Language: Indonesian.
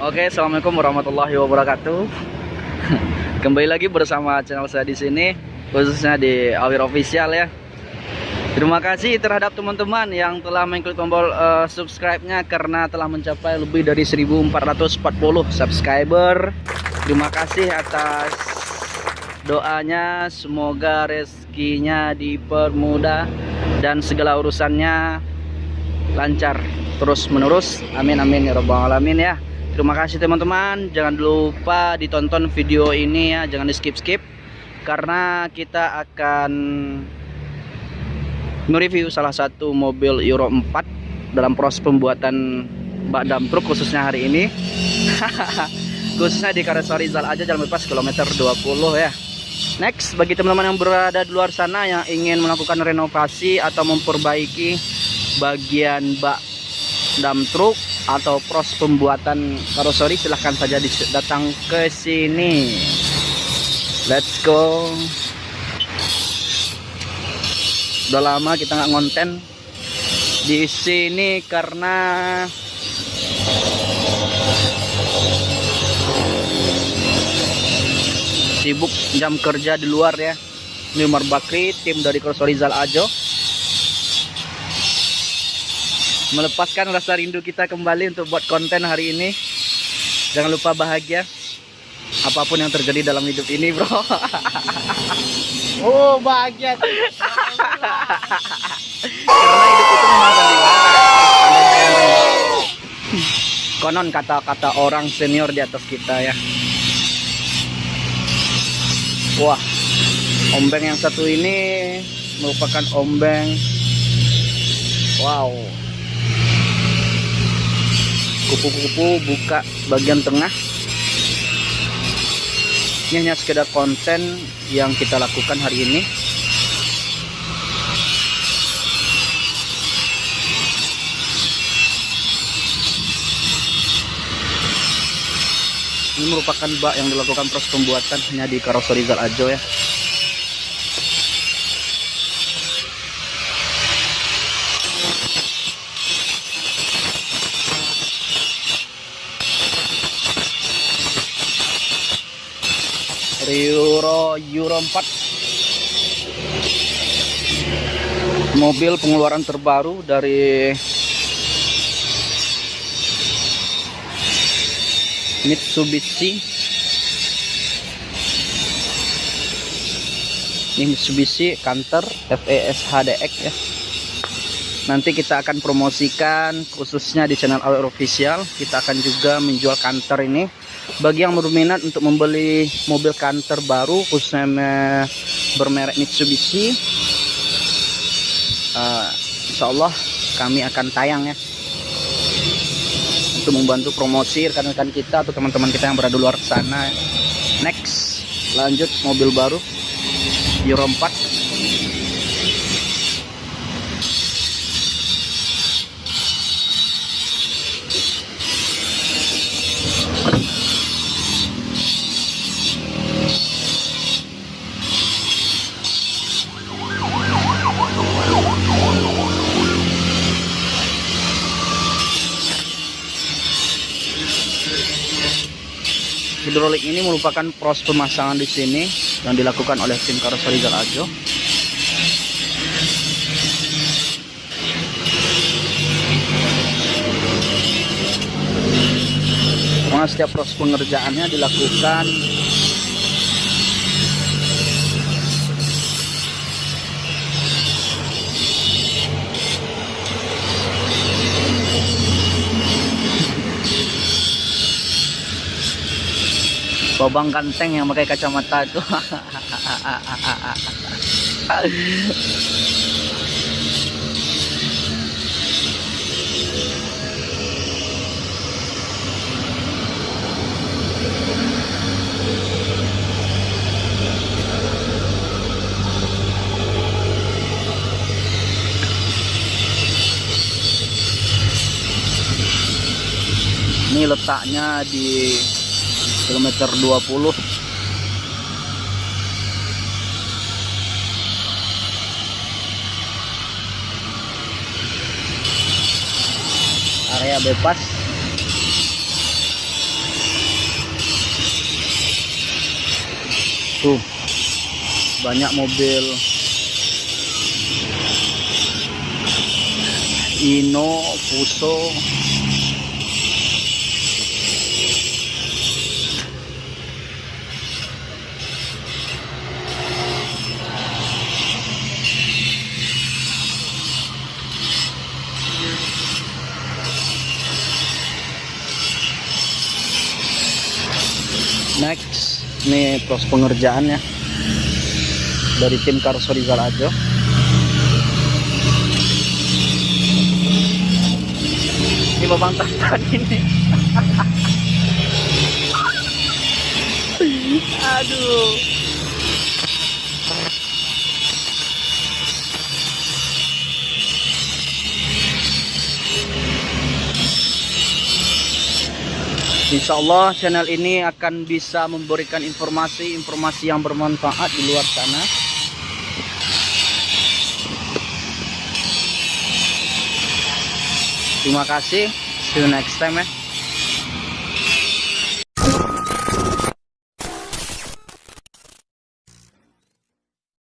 Oke, assalamualaikum warahmatullahi wabarakatuh. Kembali lagi bersama channel saya di sini, khususnya di Awir Official ya. Terima kasih terhadap teman-teman yang telah mengklik tombol uh, subscribe-nya karena telah mencapai lebih dari 1440 subscriber. Terima kasih atas doanya, semoga rezekinya dipermudah dan segala urusannya lancar terus menerus. Amin amin ya robbal alamin ya. Terima kasih teman-teman. Jangan lupa ditonton video ini ya, jangan di skip-skip karena kita akan mereview salah satu mobil Euro 4 dalam proses pembuatan bak dam truk khususnya hari ini. Khususnya di Karet Rizal aja jalan bebas kilometer 20 ya. Next bagi teman-teman yang berada di luar sana yang ingin melakukan renovasi atau memperbaiki bagian bak dam truk atau proses pembuatan karoseri silahkan saja datang ke sini. Let's go. Udah lama kita nggak ngonten di sini karena sibuk jam kerja di luar ya. Umar Bakri tim dari Cross Rizal Ajo melepaskan rasa rindu kita kembali untuk buat konten hari ini. Jangan lupa bahagia apa pun yang terjadi dalam hidup ini bro. Oh bahagia. Karena hidup itu memang konon kata-kata orang senior di atas kita ya. Wah ombeng yang satu ini merupakan ombeng. Wow kupu-kupu buka bagian tengah. Ini hanya sekedar konten yang kita lakukan hari ini. Ini merupakan bak yang dilakukan proses pembuatan hanya di karoseri Zal Ajo ya Euro Euro 4 mobil pengeluaran terbaru dari Mitsubishi. Ini Mitsubishi Canter FES HDX ya. Nanti kita akan promosikan khususnya di channel Our Official. Kita akan juga menjual Canter ini bagi yang berminat untuk membeli mobil Canter baru khususnya bermerek Mitsubishi uh, Insya Allah kami akan tayang ya. Untuk membantu promosi rekan-rekan kita atau teman-teman kita yang berada di luar sana next lanjut mobil baru Euro 4 hidrolik ini merupakan proses pemasangan di sini yang dilakukan oleh tim karoseri Ajo. Karena setiap proses pengerjaannya dilakukan Babang ganteng yang pakai kacamata itu. Ini letaknya di kilometer 20 area bebas. Tuh banyak mobil. Ino Fuso ini proses pengerjaannya dari tim Karso di Galajo. Ini babang tantan ini. Aduh Insya Allah channel ini akan bisa memberikan informasi-informasi yang bermanfaat di luar sana. Terima kasih. See you next time ya.